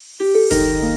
Música